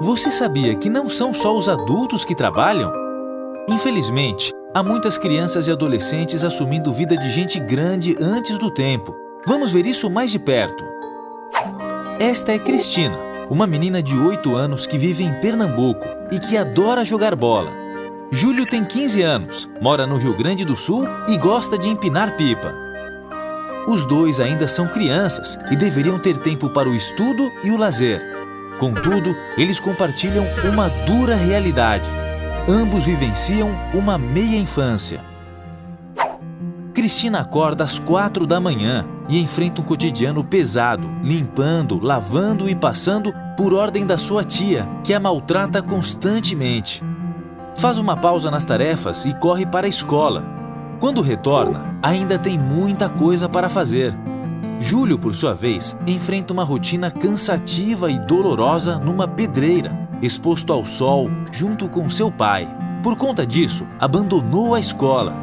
Você sabia que não são só os adultos que trabalham? Infelizmente, há muitas crianças e adolescentes assumindo vida de gente grande antes do tempo. Vamos ver isso mais de perto. Esta é Cristina, uma menina de 8 anos que vive em Pernambuco e que adora jogar bola. Júlio tem 15 anos, mora no Rio Grande do Sul e gosta de empinar pipa. Os dois ainda são crianças e deveriam ter tempo para o estudo e o lazer. Contudo, eles compartilham uma dura realidade. Ambos vivenciam uma meia infância. Cristina acorda às quatro da manhã e enfrenta um cotidiano pesado, limpando, lavando e passando por ordem da sua tia, que a maltrata constantemente. Faz uma pausa nas tarefas e corre para a escola. Quando retorna, ainda tem muita coisa para fazer. Júlio, por sua vez, enfrenta uma rotina cansativa e dolorosa numa pedreira, exposto ao sol junto com seu pai. Por conta disso, abandonou a escola.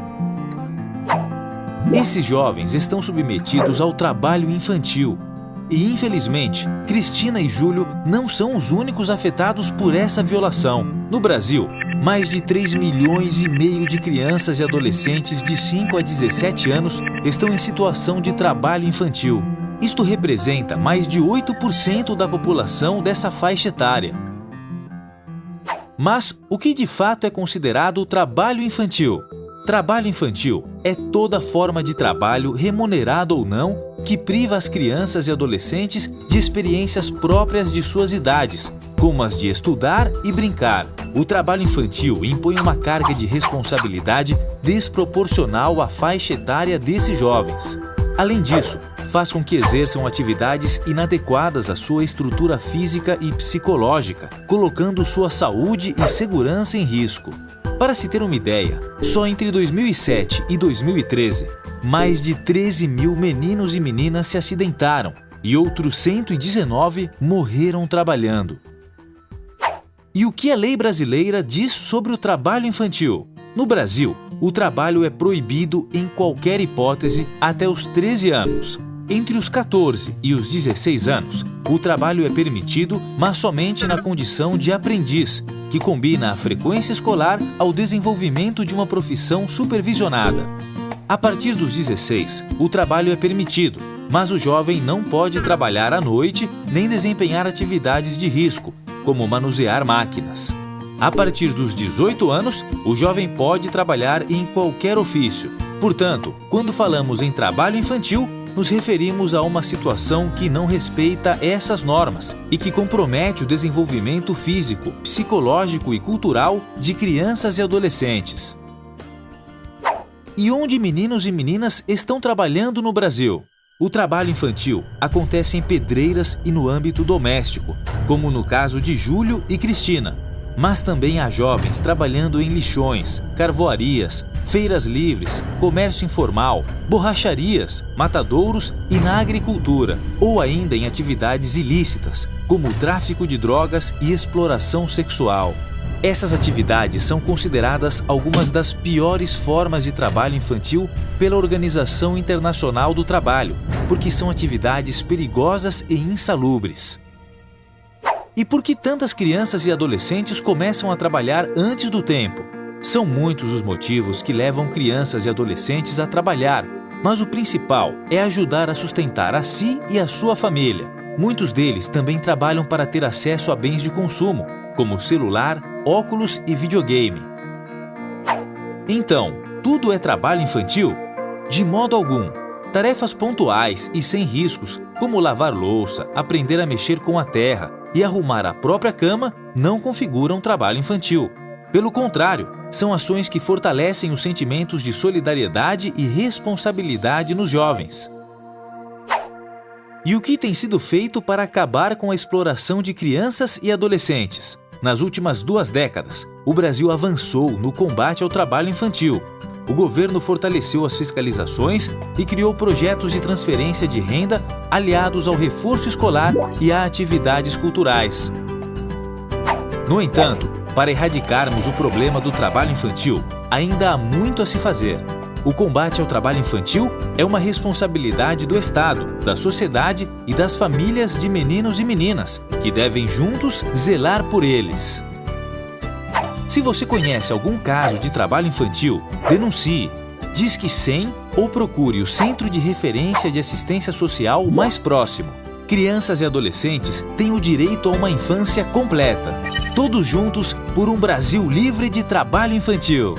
Esses jovens estão submetidos ao trabalho infantil. E, infelizmente, Cristina e Júlio não são os únicos afetados por essa violação. No Brasil, mais de 3 milhões e meio de crianças e adolescentes de 5 a 17 anos estão em situação de trabalho infantil. Isto representa mais de 8% da população dessa faixa etária. Mas o que de fato é considerado trabalho infantil? Trabalho infantil é toda forma de trabalho, remunerado ou não, que priva as crianças e adolescentes de experiências próprias de suas idades, como as de estudar e brincar. O trabalho infantil impõe uma carga de responsabilidade desproporcional à faixa etária desses jovens. Além disso, faz com que exerçam atividades inadequadas à sua estrutura física e psicológica, colocando sua saúde e segurança em risco. Para se ter uma ideia, só entre 2007 e 2013, mais de 13 mil meninos e meninas se acidentaram e outros 119 morreram trabalhando. E o que a lei brasileira diz sobre o trabalho infantil? No Brasil, o trabalho é proibido em qualquer hipótese até os 13 anos, entre os 14 e os 16 anos, o trabalho é permitido, mas somente na condição de aprendiz, que combina a frequência escolar ao desenvolvimento de uma profissão supervisionada. A partir dos 16, o trabalho é permitido, mas o jovem não pode trabalhar à noite nem desempenhar atividades de risco, como manusear máquinas. A partir dos 18 anos, o jovem pode trabalhar em qualquer ofício. Portanto, quando falamos em trabalho infantil, nos referimos a uma situação que não respeita essas normas e que compromete o desenvolvimento físico, psicológico e cultural de crianças e adolescentes. E onde meninos e meninas estão trabalhando no Brasil? O trabalho infantil acontece em pedreiras e no âmbito doméstico, como no caso de Júlio e Cristina, mas também há jovens trabalhando em lixões, carvoarias, feiras livres, comércio informal, borracharias, matadouros e na agricultura, ou ainda em atividades ilícitas, como o tráfico de drogas e exploração sexual. Essas atividades são consideradas algumas das piores formas de trabalho infantil pela Organização Internacional do Trabalho, porque são atividades perigosas e insalubres. E por que tantas crianças e adolescentes começam a trabalhar antes do tempo? São muitos os motivos que levam crianças e adolescentes a trabalhar, mas o principal é ajudar a sustentar a si e a sua família. Muitos deles também trabalham para ter acesso a bens de consumo, como celular, óculos e videogame. Então, tudo é trabalho infantil? De modo algum. Tarefas pontuais e sem riscos, como lavar louça, aprender a mexer com a terra, e arrumar a própria cama não configuram trabalho infantil. Pelo contrário, são ações que fortalecem os sentimentos de solidariedade e responsabilidade nos jovens. E o que tem sido feito para acabar com a exploração de crianças e adolescentes? Nas últimas duas décadas, o Brasil avançou no combate ao trabalho infantil, o governo fortaleceu as fiscalizações e criou projetos de transferência de renda aliados ao reforço escolar e a atividades culturais. No entanto, para erradicarmos o problema do trabalho infantil, ainda há muito a se fazer. O combate ao trabalho infantil é uma responsabilidade do Estado, da sociedade e das famílias de meninos e meninas, que devem juntos zelar por eles. Se você conhece algum caso de trabalho infantil, denuncie, Disque 100 ou procure o Centro de Referência de Assistência Social mais próximo. Crianças e adolescentes têm o direito a uma infância completa. Todos juntos por um Brasil livre de trabalho infantil.